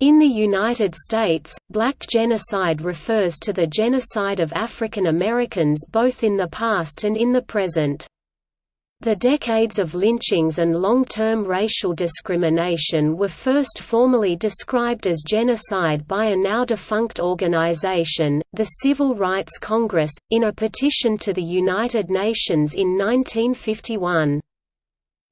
In the United States, black genocide refers to the genocide of African Americans both in the past and in the present. The decades of lynchings and long-term racial discrimination were first formally described as genocide by a now-defunct organization, the Civil Rights Congress, in a petition to the United Nations in 1951.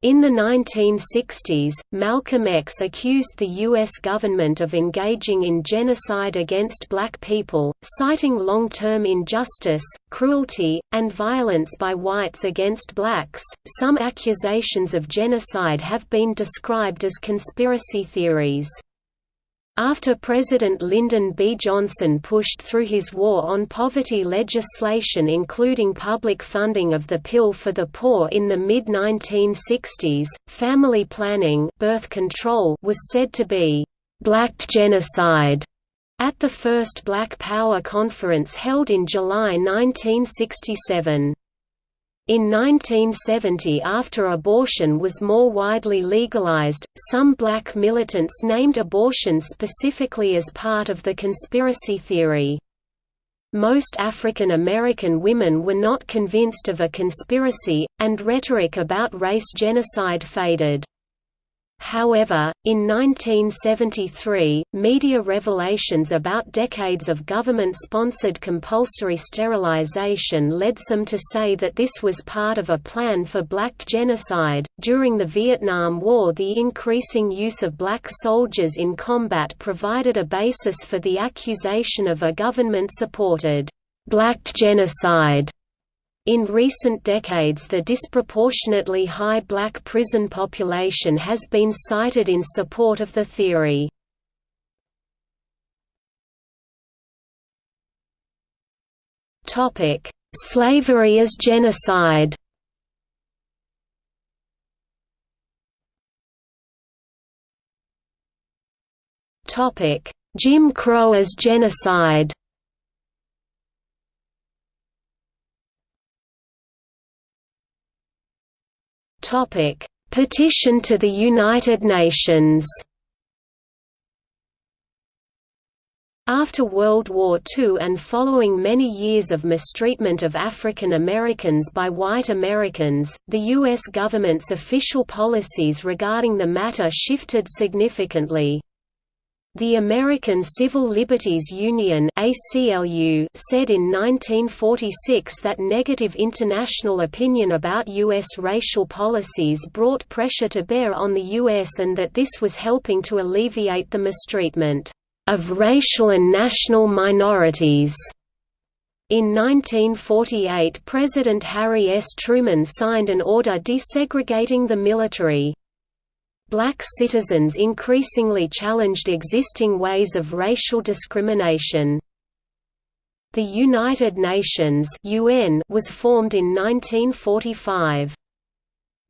In the 1960s, Malcolm X accused the U.S. government of engaging in genocide against black people, citing long-term injustice, cruelty, and violence by whites against blacks. Some accusations of genocide have been described as conspiracy theories. After President Lyndon B. Johnson pushed through his war on poverty legislation including public funding of the pill for the poor in the mid-1960s, family planning birth control was said to be «black genocide» at the first Black Power conference held in July 1967. In 1970 after abortion was more widely legalized, some black militants named abortion specifically as part of the conspiracy theory. Most African American women were not convinced of a conspiracy, and rhetoric about race genocide faded. However, in 1973, media revelations about decades of government-sponsored compulsory sterilization led some to say that this was part of a plan for black genocide. During the Vietnam War, the increasing use of black soldiers in combat provided a basis for the accusation of a government-supported black genocide in recent decades the disproportionately high black prison population has been cited in support of the theory. Slavery as genocide Jim Crow as genocide Petition to the United Nations. After World War II and following many years of mistreatment of African Americans by white Americans, the U.S. government's official policies regarding the matter shifted significantly. The American Civil Liberties Union ACLU said in 1946 that negative international opinion about U.S. racial policies brought pressure to bear on the U.S. and that this was helping to alleviate the mistreatment of racial and national minorities. In 1948 President Harry S. Truman signed an order desegregating the military. Black citizens increasingly challenged existing ways of racial discrimination. The United Nations UN was formed in 1945.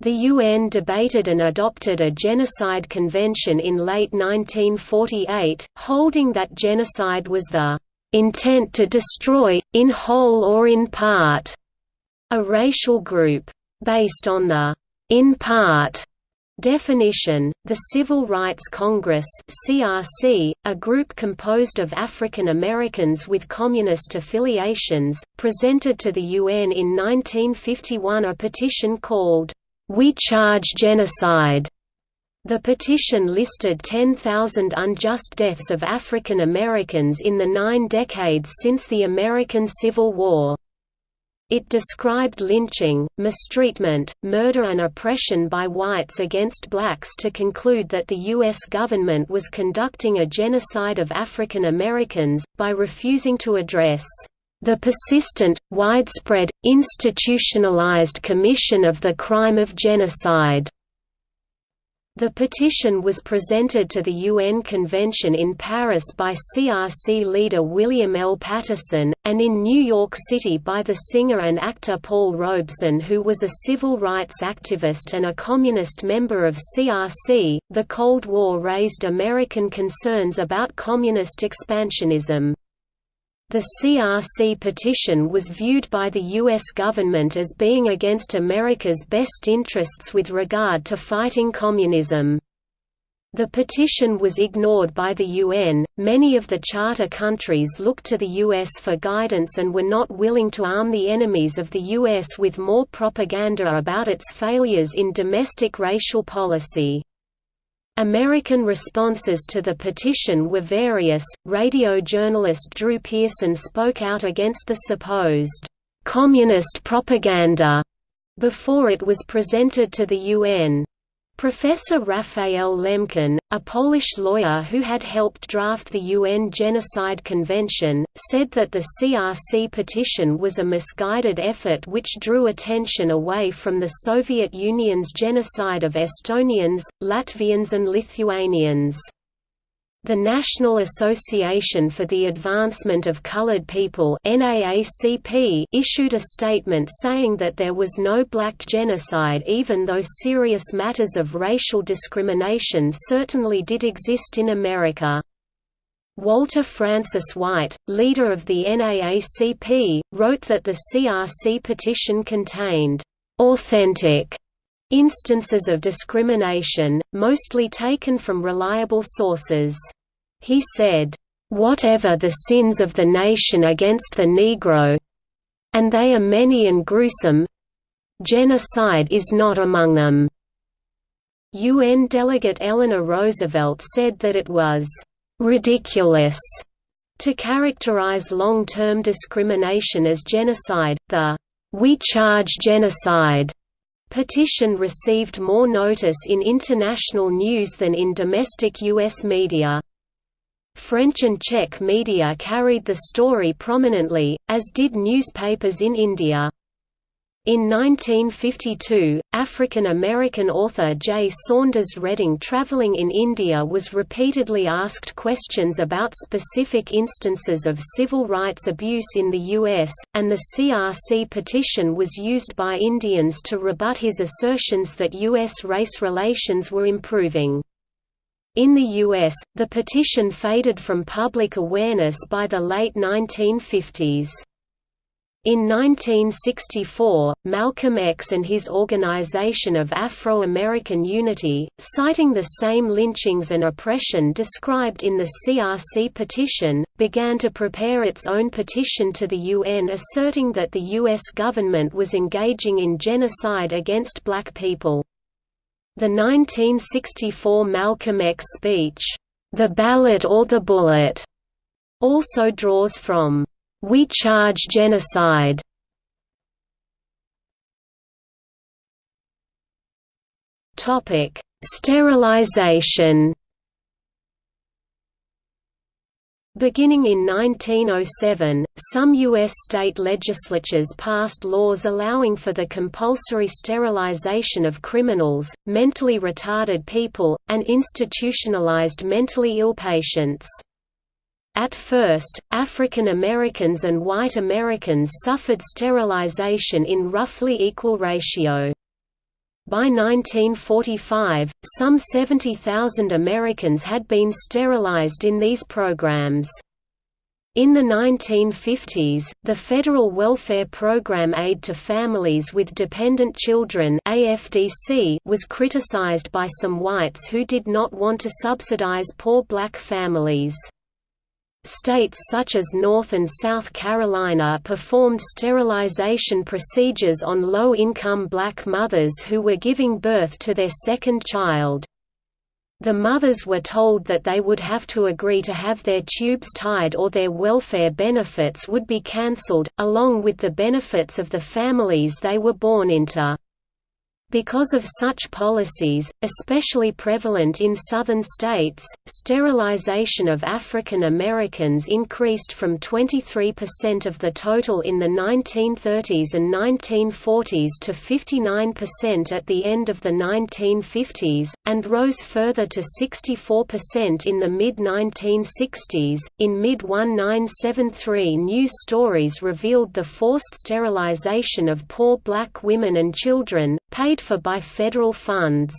The UN debated and adopted a genocide convention in late 1948, holding that genocide was the intent to destroy, in whole or in part, a racial group. Based on the in part Definition The Civil Rights Congress (CRC), a group composed of African Americans with communist affiliations, presented to the UN in 1951 a petition called We Charge Genocide. The petition listed 10,000 unjust deaths of African Americans in the nine decades since the American Civil War. It described lynching, mistreatment, murder and oppression by whites against blacks to conclude that the U.S. government was conducting a genocide of African Americans, by refusing to address the persistent, widespread, institutionalized commission of the crime of genocide. The petition was presented to the UN Convention in Paris by CRC leader William L. Patterson, and in New York City by the singer and actor Paul Robeson, who was a civil rights activist and a communist member of CRC. The Cold War raised American concerns about communist expansionism. The CRC petition was viewed by the U.S. government as being against America's best interests with regard to fighting communism. The petition was ignored by the UN. Many of the charter countries looked to the US for guidance and were not willing to arm the enemies of the US with more propaganda about its failures in domestic racial policy. American responses to the petition were various. Radio journalist Drew Pearson spoke out against the supposed communist propaganda before it was presented to the UN. Professor Raphael Lemkin, a Polish lawyer who had helped draft the UN Genocide Convention, said that the CRC petition was a misguided effort which drew attention away from the Soviet Union's genocide of Estonians, Latvians and Lithuanians. The National Association for the Advancement of Colored People issued a statement saying that there was no black genocide even though serious matters of racial discrimination certainly did exist in America. Walter Francis White, leader of the NAACP, wrote that the CRC petition contained authentic instances of discrimination, mostly taken from reliable sources. He said, "...whatever the sins of the nation against the Negro—and they are many and gruesome—genocide is not among them." UN delegate Eleanor Roosevelt said that it was "...ridiculous." To characterize long-term discrimination as genocide, the "'We Charge Genocide' petition received more notice in international news than in domestic U.S. media. French and Czech media carried the story prominently, as did newspapers in India. In 1952, African-American author J. Saunders Redding traveling in India was repeatedly asked questions about specific instances of civil rights abuse in the U.S., and the CRC petition was used by Indians to rebut his assertions that U.S. race relations were improving. In the U.S., the petition faded from public awareness by the late 1950s. In 1964, Malcolm X and his Organization of Afro-American Unity, citing the same lynchings and oppression described in the CRC petition, began to prepare its own petition to the UN asserting that the U.S. government was engaging in genocide against black people. The 1964 Malcolm X speech, "'The Ballot or the Bullet' also draws from we charge genocide. Topic: Sterilization. Beginning in 1907, some U.S. state legislatures passed laws allowing for the compulsory sterilization of criminals, mentally retarded people, and institutionalized mentally ill patients. At first, African Americans and white Americans suffered sterilization in roughly equal ratio. By 1945, some 70,000 Americans had been sterilized in these programs. In the 1950s, the Federal Welfare Program Aid to Families with Dependent Children AFDC was criticized by some whites who did not want to subsidize poor black families. States such as North and South Carolina performed sterilization procedures on low-income black mothers who were giving birth to their second child. The mothers were told that they would have to agree to have their tubes tied or their welfare benefits would be cancelled, along with the benefits of the families they were born into. Because of such policies, especially prevalent in southern states, sterilization of African Americans increased from 23% of the total in the 1930s and 1940s to 59% at the end of the 1950s, and rose further to 64% in the mid-1960s. In mid-1973 news stories revealed the forced sterilization of poor black women and children, paid for by federal funds.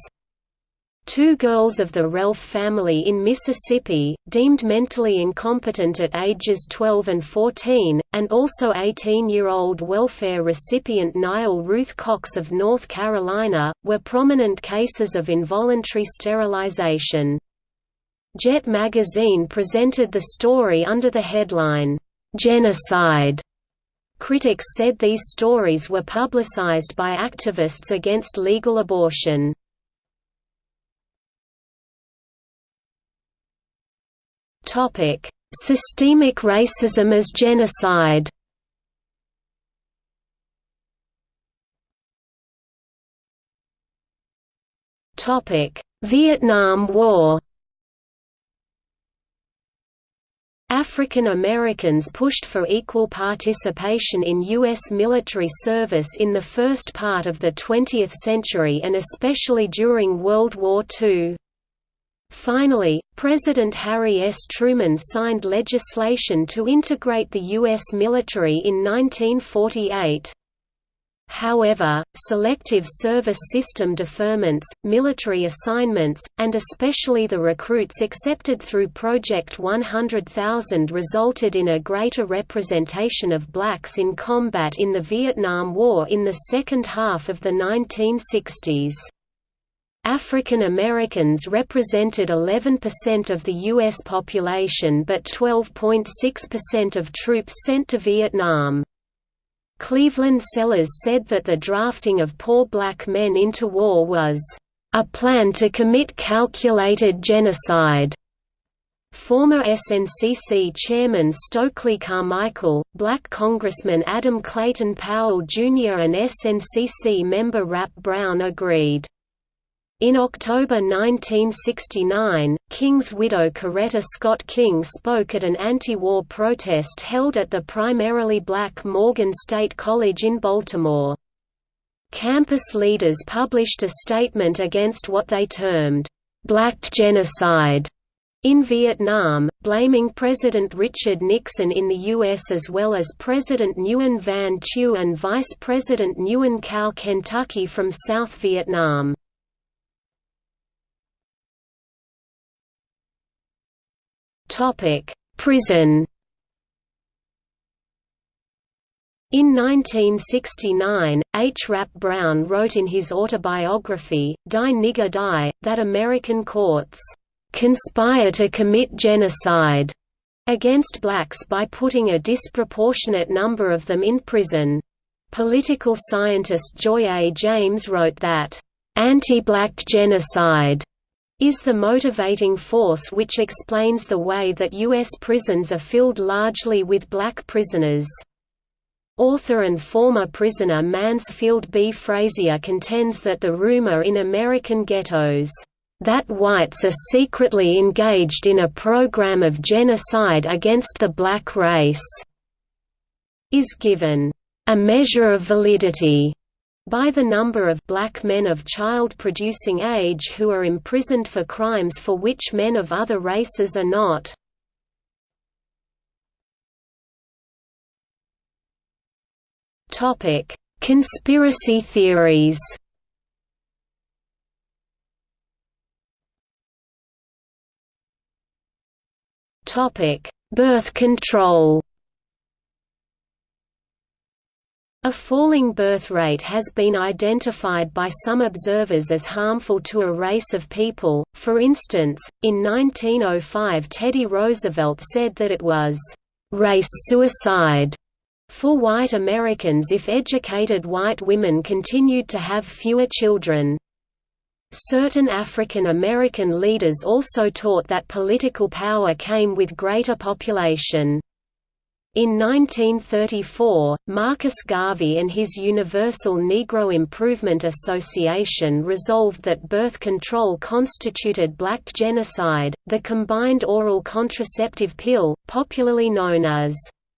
Two girls of the Relf family in Mississippi, deemed mentally incompetent at ages 12 and 14, and also 18-year-old welfare recipient Nial Ruth Cox of North Carolina, were prominent cases of involuntary sterilization. Jet magazine presented the story under the headline, "'Genocide' Critics said these stories were publicized by activists against legal abortion. Systemic racism as genocide Topic: Vietnam War African Americans pushed for equal participation in U.S. military service in the first part of the 20th century and especially during World War II. Finally, President Harry S. Truman signed legislation to integrate the U.S. military in 1948. However, selective service system deferments, military assignments, and especially the recruits accepted through Project 100,000 resulted in a greater representation of blacks in combat in the Vietnam War in the second half of the 1960s. African Americans represented 11% of the U.S. population but 12.6% of troops sent to Vietnam. Cleveland Sellers said that the drafting of poor black men into war was a plan to commit calculated genocide. Former SNCC Chairman Stokely Carmichael, Black Congressman Adam Clayton Powell Jr. and SNCC member Rap Brown agreed. In October 1969, King's widow Coretta Scott King spoke at an anti-war protest held at the primarily black Morgan State College in Baltimore. Campus leaders published a statement against what they termed, "...black genocide", in Vietnam, blaming President Richard Nixon in the U.S. as well as President Nguyen Van Thieu and Vice President Nguyen Cao Kentucky from South Vietnam. Topic: Prison. In 1969, H. Rap Brown wrote in his autobiography, Die Nigger Die, that American courts conspire to commit genocide against blacks by putting a disproportionate number of them in prison. Political scientist Joy A. James wrote that, "...anti-black genocide is the motivating force which explains the way that U.S. prisons are filled largely with black prisoners. Author and former prisoner Mansfield B. Frazier contends that the rumor in American ghettos, "...that whites are secretly engaged in a program of genocide against the black race," is given, "...a measure of validity." By the number of black men of child-producing age who are imprisoned for crimes for which men of other races are not. Conspiracy theories. Birth control. A falling birth rate has been identified by some observers as harmful to a race of people, for instance, in 1905 Teddy Roosevelt said that it was «race suicide» for white Americans if educated white women continued to have fewer children. Certain African American leaders also taught that political power came with greater population. In 1934, Marcus Garvey and his Universal Negro Improvement Association resolved that birth control constituted black genocide. The combined oral contraceptive pill, popularly known as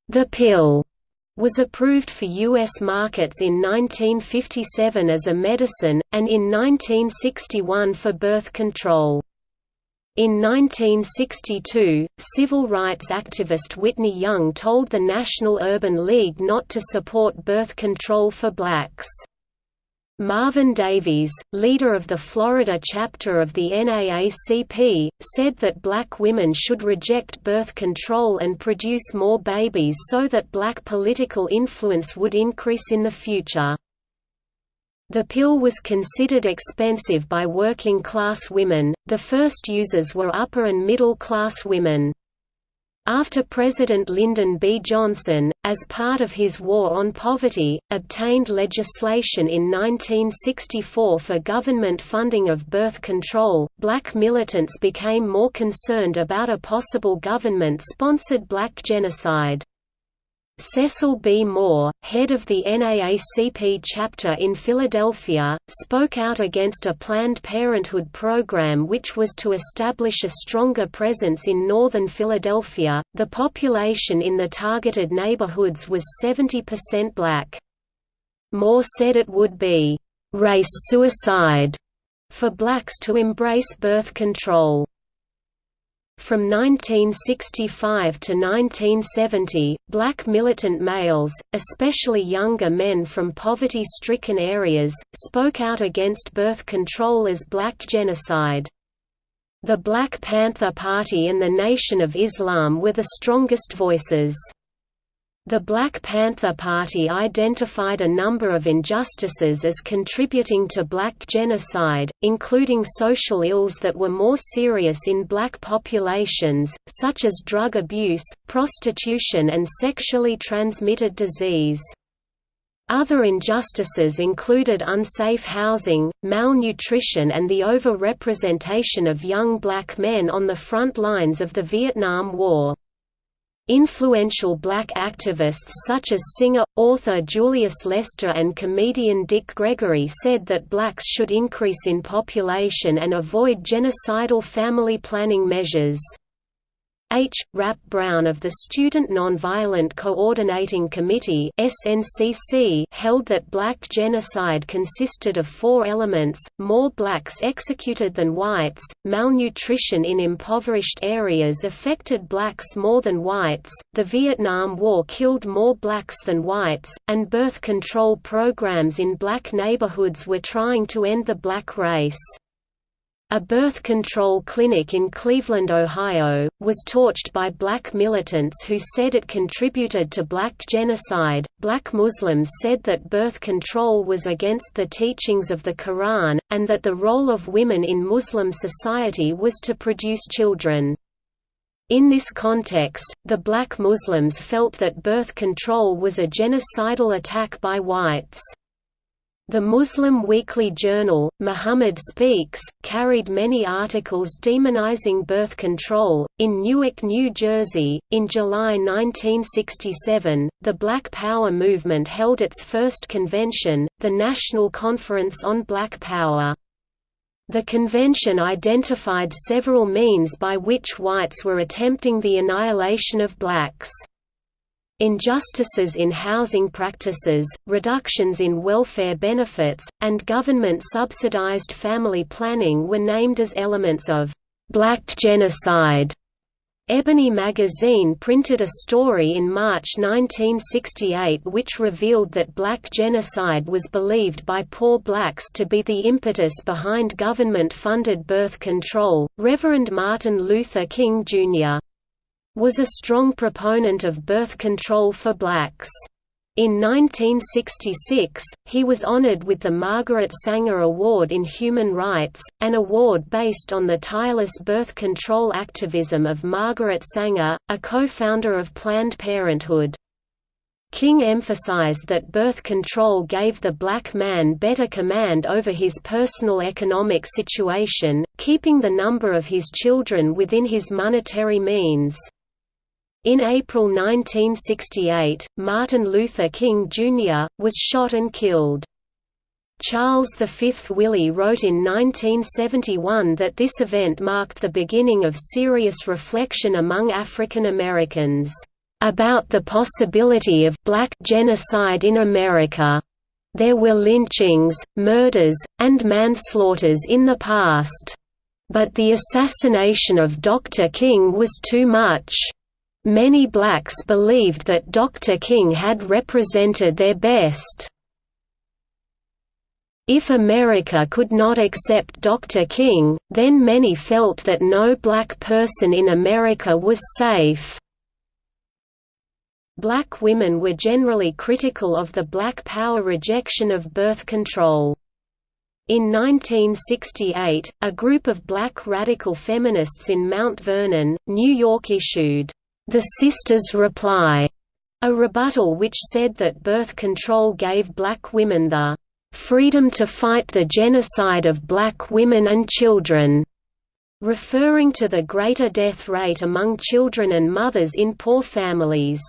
the pill, was approved for U.S. markets in 1957 as a medicine, and in 1961 for birth control. In 1962, civil rights activist Whitney Young told the National Urban League not to support birth control for blacks. Marvin Davies, leader of the Florida chapter of the NAACP, said that black women should reject birth control and produce more babies so that black political influence would increase in the future. The pill was considered expensive by working class women, the first users were upper and middle class women. After President Lyndon B. Johnson, as part of his war on poverty, obtained legislation in 1964 for government funding of birth control, black militants became more concerned about a possible government-sponsored black genocide. Cecil B. Moore, head of the NAACP chapter in Philadelphia, spoke out against a Planned Parenthood program which was to establish a stronger presence in northern Philadelphia. The population in the targeted neighborhoods was 70% black. Moore said it would be race suicide for blacks to embrace birth control. From 1965 to 1970, black militant males, especially younger men from poverty-stricken areas, spoke out against birth control as black genocide. The Black Panther Party and the Nation of Islam were the strongest voices. The Black Panther Party identified a number of injustices as contributing to black genocide, including social ills that were more serious in black populations, such as drug abuse, prostitution and sexually transmitted disease. Other injustices included unsafe housing, malnutrition and the over-representation of young black men on the front lines of the Vietnam War. Influential black activists such as singer, author Julius Lester and comedian Dick Gregory said that blacks should increase in population and avoid genocidal family planning measures. H. Rap Brown of the Student Nonviolent Coordinating Committee SNCC held that black genocide consisted of four elements, more blacks executed than whites, malnutrition in impoverished areas affected blacks more than whites, the Vietnam War killed more blacks than whites, and birth control programs in black neighborhoods were trying to end the black race. A birth control clinic in Cleveland, Ohio, was torched by black militants who said it contributed to black genocide. Black Muslims said that birth control was against the teachings of the Quran, and that the role of women in Muslim society was to produce children. In this context, the black Muslims felt that birth control was a genocidal attack by whites. The Muslim weekly journal, Muhammad Speaks, carried many articles demonizing birth control. In Newark, New Jersey, in July 1967, the Black Power movement held its first convention, the National Conference on Black Power. The convention identified several means by which whites were attempting the annihilation of blacks. Injustices in housing practices, reductions in welfare benefits, and government-subsidized family planning were named as elements of «black genocide». Ebony magazine printed a story in March 1968 which revealed that black genocide was believed by poor blacks to be the impetus behind government-funded birth control. Reverend Martin Luther King Jr was a strong proponent of birth control for blacks. In 1966, he was honored with the Margaret Sanger Award in Human Rights, an award based on the tireless birth control activism of Margaret Sanger, a co-founder of Planned Parenthood. King emphasized that birth control gave the black man better command over his personal economic situation, keeping the number of his children within his monetary means. In April 1968, Martin Luther King, Jr., was shot and killed. Charles V Willie wrote in 1971 that this event marked the beginning of serious reflection among African Americans, "...about the possibility of black genocide in America. There were lynchings, murders, and manslaughters in the past. But the assassination of Dr. King was too much." Many blacks believed that Dr. King had represented their best. If America could not accept Dr. King, then many felt that no black person in America was safe. Black women were generally critical of the Black Power rejection of birth control. In 1968, a group of black radical feminists in Mount Vernon, New York issued, "...the Sisters' Reply", a rebuttal which said that birth control gave black women the "...freedom to fight the genocide of black women and children." referring to the greater death rate among children and mothers in poor families.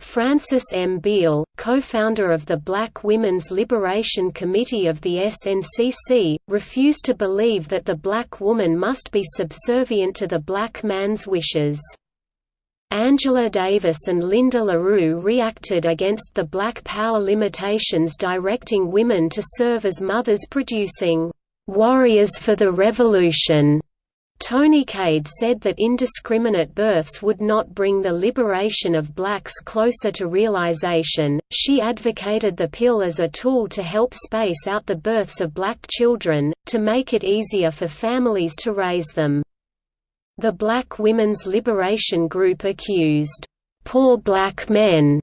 Frances M. Beal, co-founder of the Black Women's Liberation Committee of the SNCC, refused to believe that the black woman must be subservient to the black man's wishes. Angela Davis and Linda LaRue reacted against the black power limitations directing women to serve as mothers producing "...warriors for the revolution." Toni Cade said that indiscriminate births would not bring the liberation of blacks closer to realization. She advocated the pill as a tool to help space out the births of black children, to make it easier for families to raise them. The Black Women's Liberation Group accused, poor black men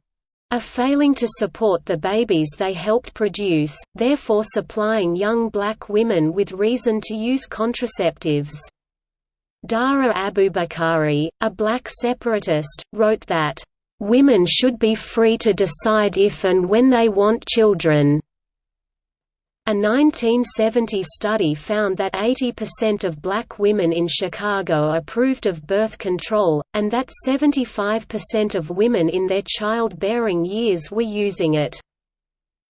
of failing to support the babies they helped produce, therefore supplying young black women with reason to use contraceptives. Dara Abubakari, a black separatist, wrote that, "...women should be free to decide if and when they want children." A 1970 study found that 80% of black women in Chicago approved of birth control, and that 75% of women in their childbearing years were using it.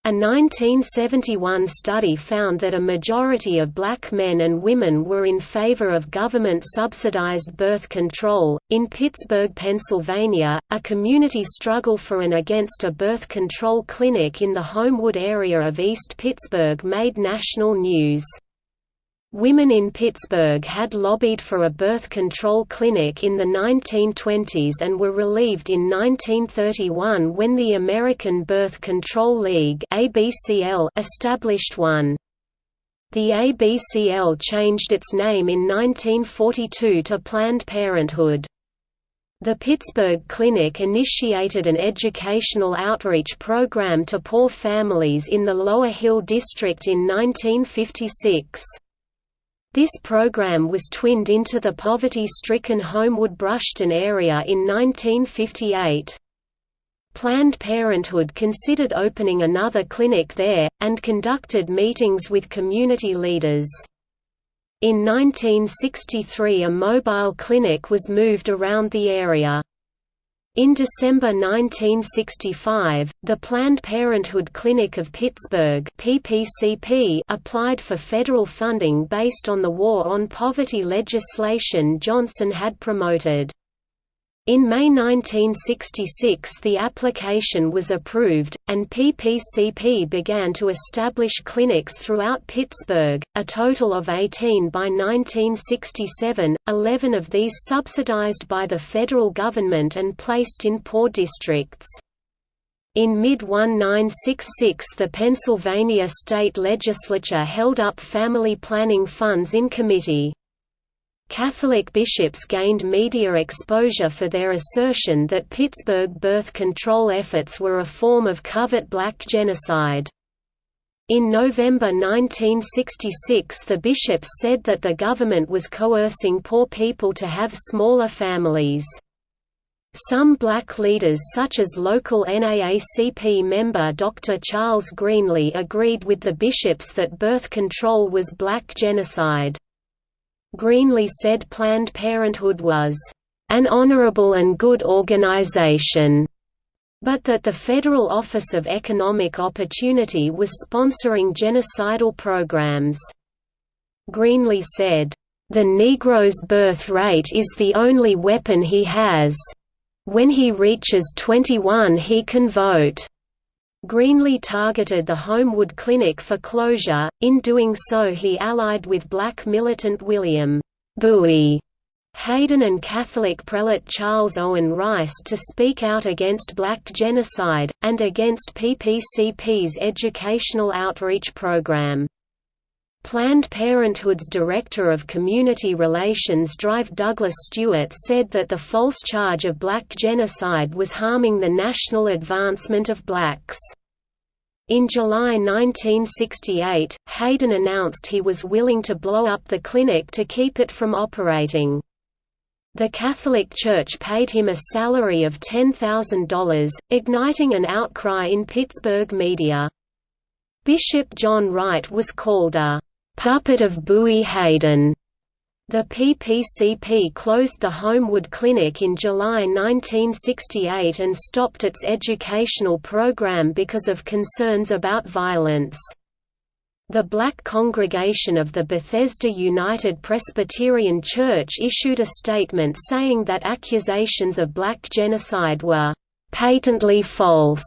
A 1971 study found that a majority of black men and women were in favor of government subsidized birth control. In Pittsburgh, Pennsylvania, a community struggle for and against a birth control clinic in the Homewood area of East Pittsburgh made national news. Women in Pittsburgh had lobbied for a birth control clinic in the 1920s and were relieved in 1931 when the American Birth Control League established one. The ABCL changed its name in 1942 to Planned Parenthood. The Pittsburgh Clinic initiated an educational outreach program to poor families in the Lower Hill District in 1956. This program was twinned into the poverty-stricken Homewood-Brushton area in 1958. Planned Parenthood considered opening another clinic there, and conducted meetings with community leaders. In 1963 a mobile clinic was moved around the area. In December 1965, the Planned Parenthood Clinic of Pittsburgh PPCP applied for federal funding based on the War on Poverty legislation Johnson had promoted. In May 1966 the application was approved, and PPCP began to establish clinics throughout Pittsburgh, a total of 18 by 1967, 11 of these subsidized by the federal government and placed in poor districts. In mid-1966 the Pennsylvania state legislature held up family planning funds in committee. Catholic bishops gained media exposure for their assertion that Pittsburgh birth control efforts were a form of covert black genocide. In November 1966 the bishops said that the government was coercing poor people to have smaller families. Some black leaders such as local NAACP member Dr. Charles Greenlee agreed with the bishops that birth control was black genocide. Greenlee said Planned Parenthood was an honorable and good organization, but that the Federal Office of Economic Opportunity was sponsoring genocidal programs. Greenlee said, "...the Negro's birth rate is the only weapon he has. When he reaches 21 he can vote." Greenlee targeted the Homewood Clinic for closure, in doing so he allied with black militant William Bouie Haden and Catholic prelate Charles Owen Rice to speak out against black genocide, and against PPCP's educational outreach program. Planned Parenthood's Director of Community Relations Drive Douglas Stewart said that the false charge of black genocide was harming the national advancement of blacks. In July 1968, Haden announced he was willing to blow up the clinic to keep it from operating. The Catholic Church paid him a salary of $10,000, igniting an outcry in Pittsburgh media. Bishop John Wright was called a «puppet of Bouie Haden» The PPCP closed the Homewood Clinic in July 1968 and stopped its educational program because of concerns about violence. The Black congregation of the Bethesda United Presbyterian Church issued a statement saying that accusations of black genocide were patently false.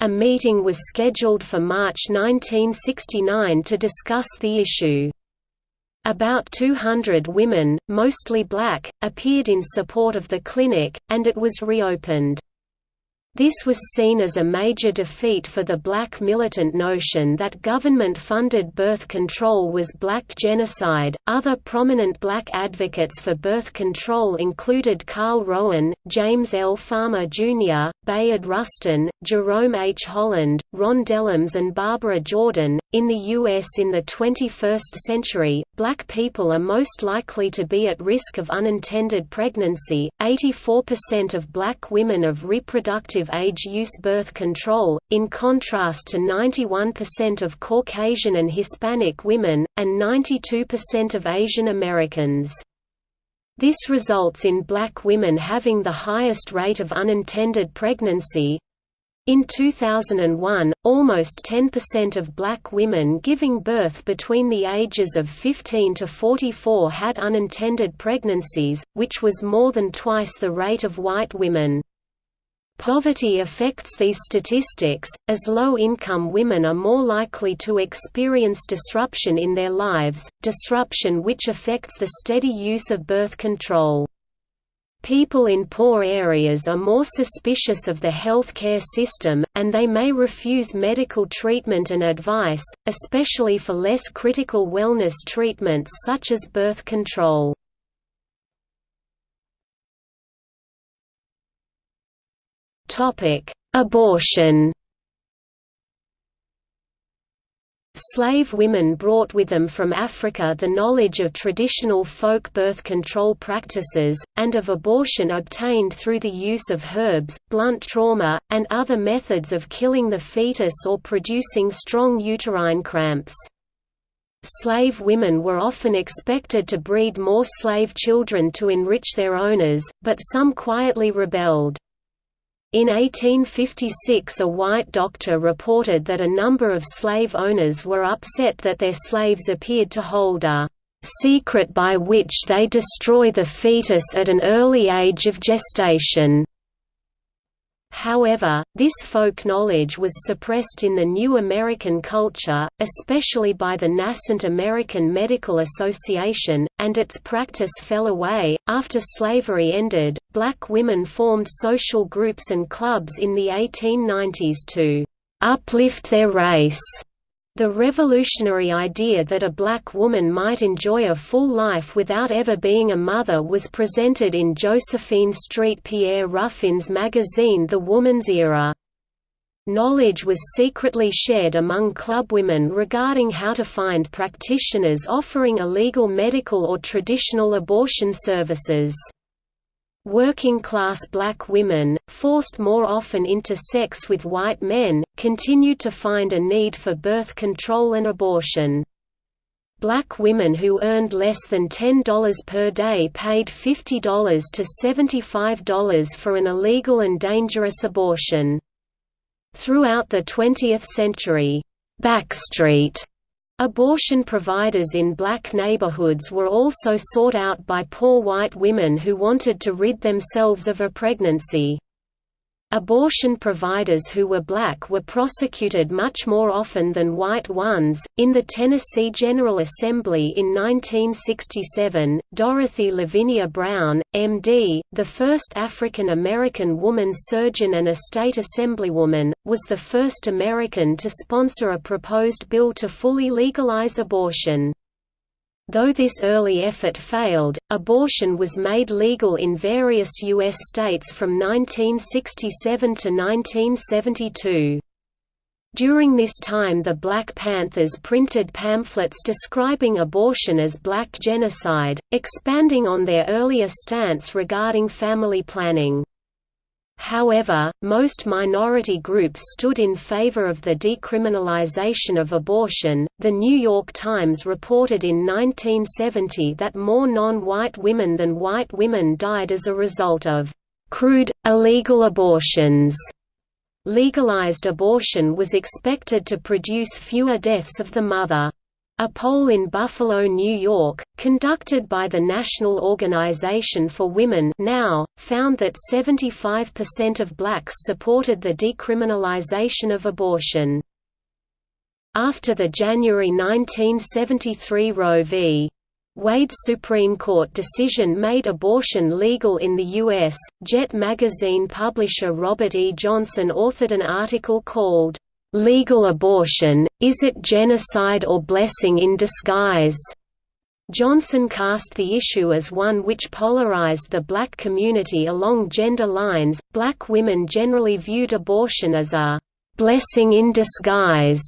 A meeting was scheduled for March 1969 to discuss the issue. About 200 women, mostly black, appeared in support of the clinic, and it was reopened. This was seen as a major defeat for the black militant notion that government funded birth control was black genocide. Other prominent black advocates for birth control included Carl Rowan, James L. Farmer Jr., Bayard Rustin, Jerome H. Holland, Ron Dellums, and Barbara Jordan. In the U.S. in the 21st century, black people are most likely to be at risk of unintended pregnancy. 84% of black women of reproductive of age use birth control, in contrast to 91% of Caucasian and Hispanic women, and 92% of Asian Americans. This results in black women having the highest rate of unintended pregnancy. In 2001, almost 10% of black women giving birth between the ages of 15 to 44 had unintended pregnancies, which was more than twice the rate of white women. Poverty affects these statistics, as low-income women are more likely to experience disruption in their lives, disruption which affects the steady use of birth control. People in poor areas are more suspicious of the health care system, and they may refuse medical treatment and advice, especially for less critical wellness treatments such as birth control. Abortion Slave women brought with them from Africa the knowledge of traditional folk birth control practices, and of abortion obtained through the use of herbs, blunt trauma, and other methods of killing the fetus or producing strong uterine cramps. Slave women were often expected to breed more slave children to enrich their owners, but some quietly rebelled. In 1856 a white doctor reported that a number of slave owners were upset that their slaves appeared to hold a "...secret by which they destroy the fetus at an early age of gestation." However, this folk knowledge was suppressed in the new American culture, especially by the nascent American Medical Association, and its practice fell away. After slavery ended, black women formed social groups and clubs in the 1890s to uplift their race the revolutionary idea that a black woman might enjoy a full life without ever being a mother was presented in Josephine Street Pierre Ruffin's magazine The Woman's Era. Knowledge was secretly shared among clubwomen regarding how to find practitioners offering illegal medical or traditional abortion services. Working-class black women, forced more often into sex with white men, continued to find a need for birth control and abortion. Black women who earned less than $10 per day paid $50 to $75 for an illegal and dangerous abortion. Throughout the 20th century, Backstreet Abortion providers in black neighborhoods were also sought out by poor white women who wanted to rid themselves of a pregnancy. Abortion providers who were black were prosecuted much more often than white ones. In the Tennessee General Assembly in 1967, Dorothy Lavinia Brown, MD, the first African American woman surgeon and a state assemblywoman, was the first American to sponsor a proposed bill to fully legalize abortion. Though this early effort failed, abortion was made legal in various U.S. states from 1967 to 1972. During this time the Black Panthers printed pamphlets describing abortion as black genocide, expanding on their earlier stance regarding family planning. However, most minority groups stood in favor of the decriminalization of abortion. The New York Times reported in 1970 that more non white women than white women died as a result of crude, illegal abortions. Legalized abortion was expected to produce fewer deaths of the mother. A poll in Buffalo, New York, conducted by the National Organization for Women now, found that 75% of blacks supported the decriminalization of abortion. After the January 1973 Roe v. Wade Supreme Court decision made abortion legal in the U.S., Jet magazine publisher Robert E. Johnson authored an article called, "'Legal Abortion, Is It Genocide or Blessing in Disguise?' Johnson cast the issue as one which polarized the black community along gender lines. Black women generally viewed abortion as a blessing in disguise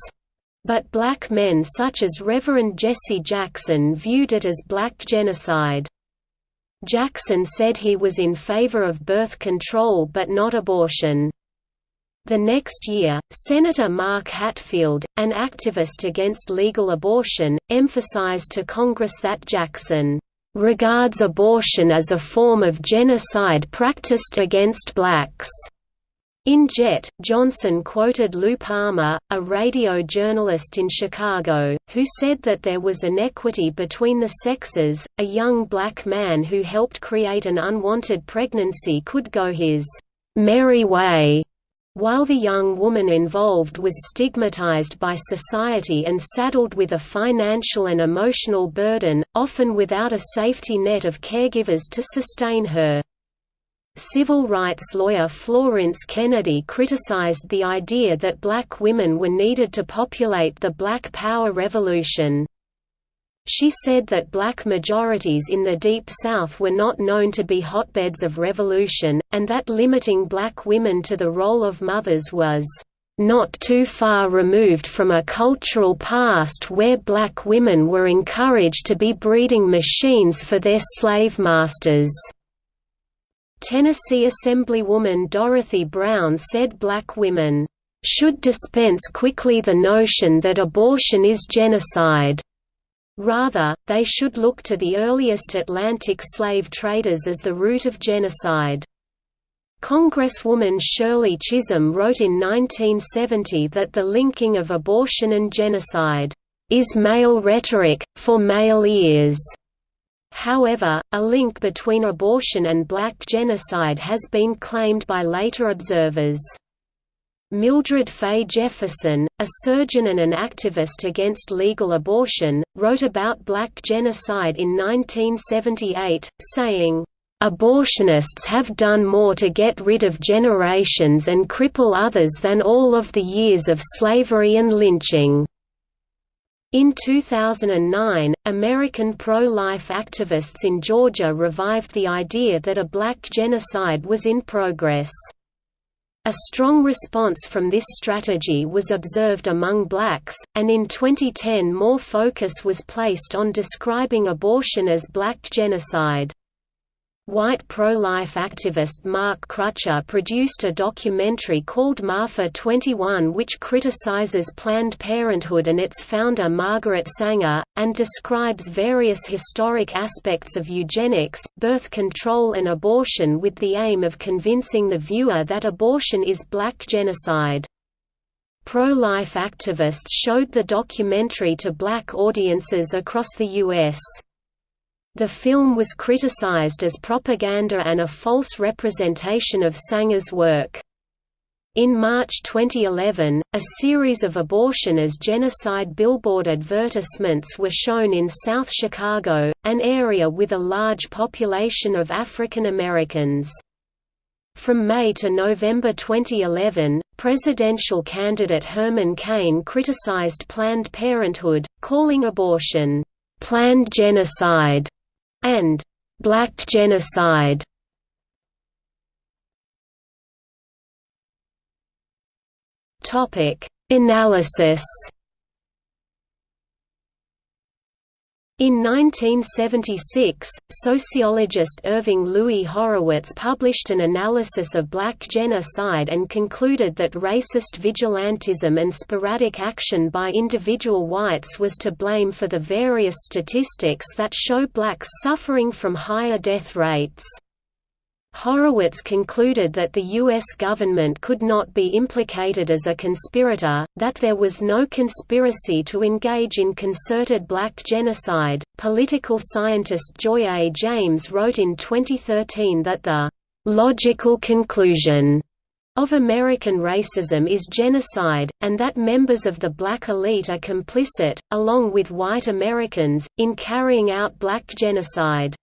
but black men such as Reverend Jesse Jackson viewed it as black genocide. Jackson said he was in favor of birth control but not abortion. The next year, Senator Mark Hatfield, an activist against legal abortion, emphasized to Congress that Jackson regards abortion as a form of genocide practiced against blacks. In Jet, Johnson quoted Lou Palmer, a radio journalist in Chicago, who said that there was inequity between the sexes. A young black man who helped create an unwanted pregnancy could go his merry way, while the young woman involved was stigmatized by society and saddled with a financial and emotional burden, often without a safety net of caregivers to sustain her. Civil rights lawyer Florence Kennedy criticized the idea that black women were needed to populate the Black Power revolution. She said that black majorities in the Deep South were not known to be hotbeds of revolution, and that limiting black women to the role of mothers was not too far removed from a cultural past where black women were encouraged to be breeding machines for their slave masters. Tennessee Assemblywoman Dorothy Brown said black women, "...should dispense quickly the notion that abortion is genocide." Rather, they should look to the earliest Atlantic slave traders as the root of genocide. Congresswoman Shirley Chisholm wrote in 1970 that the linking of abortion and genocide, "...is male rhetoric, for male ears." However, a link between abortion and black genocide has been claimed by later observers. Mildred Fay Jefferson, a surgeon and an activist against legal abortion, wrote about black genocide in 1978, saying, "...abortionists have done more to get rid of generations and cripple others than all of the years of slavery and lynching." In 2009, American pro-life activists in Georgia revived the idea that a black genocide was in progress. A strong response from this strategy was observed among blacks, and in 2010 more focus was placed on describing abortion as black genocide. White pro-life activist Mark Crutcher produced a documentary called Maafa 21 which criticizes Planned Parenthood and its founder Margaret Sanger, and describes various historic aspects of eugenics, birth control and abortion with the aim of convincing the viewer that abortion is black genocide. Pro-life activists showed the documentary to black audiences across the U.S. The film was criticized as propaganda and a false representation of Sanger's work. In March 2011, a series of abortion as genocide billboard advertisements were shown in South Chicago, an area with a large population of African Americans. From May to November 2011, presidential candidate Herman Cain criticized Planned Parenthood, calling abortion, "...planned genocide", and black genocide. Topic: Analysis In 1976, sociologist Irving Louis Horowitz published an analysis of black genocide and concluded that racist vigilantism and sporadic action by individual whites was to blame for the various statistics that show blacks suffering from higher death rates. Horowitz concluded that the U.S. government could not be implicated as a conspirator, that there was no conspiracy to engage in concerted black genocide. Political scientist Joy A. James wrote in 2013 that the logical conclusion of American racism is genocide, and that members of the black elite are complicit, along with white Americans, in carrying out black genocide.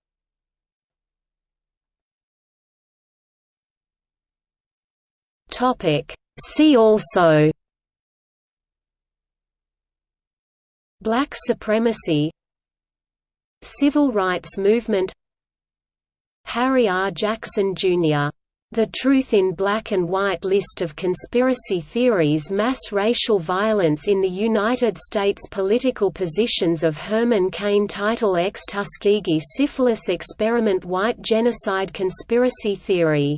Topic. See also Black supremacy Civil rights movement Harry R. Jackson, Jr. The Truth in Black and White List of Conspiracy Theories Mass Racial Violence in the United States Political Positions of Herman Cain Title X Tuskegee Syphilis Experiment White Genocide Conspiracy Theory